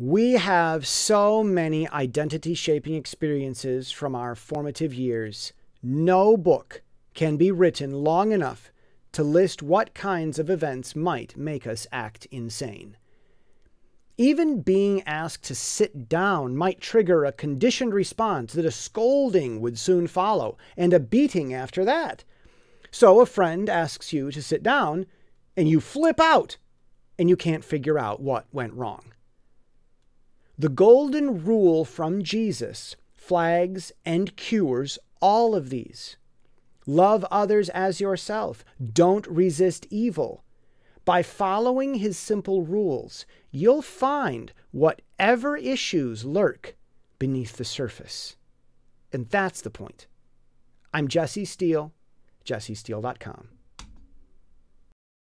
We have so many identity shaping experiences from our formative years. No book can be written long enough to list what kinds of events might make us act insane. Even being asked to sit down might trigger a conditioned response that a scolding would soon follow and a beating after that. So a friend asks you to sit down and you flip out and you can't figure out what went wrong. The golden rule from Jesus flags and cures all of these. Love others as yourself. Don't resist evil. By following his simple rules, you'll find whatever issues lurk beneath the surface. And that's the point. I'm Jesse Steele, jessesteele.com.